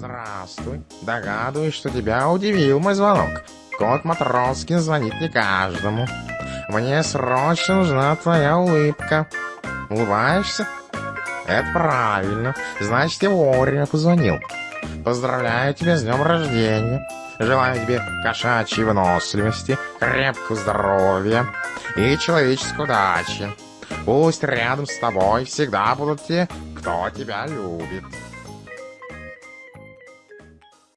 Здравствуй. Догадываюсь, что тебя удивил мой звонок. Кот Матроскин звонит не каждому. Мне срочно нужна твоя улыбка. Улыбаешься? Это правильно. Значит, я вовремя позвонил. Поздравляю тебя с днем рождения. Желаю тебе кошачьей выносливости, крепкого здоровья и человеческой удачи. Пусть рядом с тобой всегда будут те, кто тебя любит.